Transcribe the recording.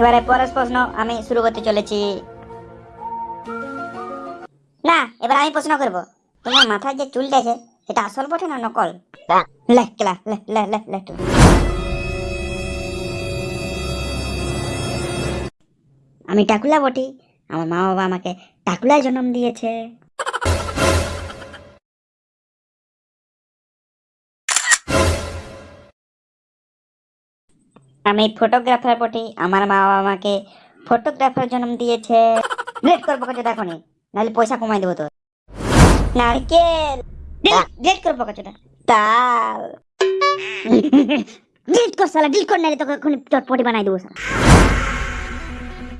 এবারে পরের প্রশ্ন আমি শুরু করতে চলেছি। না, এবার আমি প্রশ্ন করব। তোমার মাথায় যে চুলটা আছে, এটা আসল বটে না নকল? লে, কেলা, লে লে লে লে একটু। আমি টাকুলা বটি, আমার মা বাবা আমাকে টাকুলায় জন্ম দিয়েছে। আমি ফটোগ্রাফার বটি, আমার মা বাবা আমাকে ফটোগ্রাফার জন্ম দিয়েছে। লেট করব কাছে দেখো নি নাহলে পয়সা কমাই দেবো তো নারকেল! লেট করব কতটা তাল। ডিলিট কর সালা ডিলিট কর, নাহলে তোকে এক্ষুনি চটপটি বানাই দেবো সালা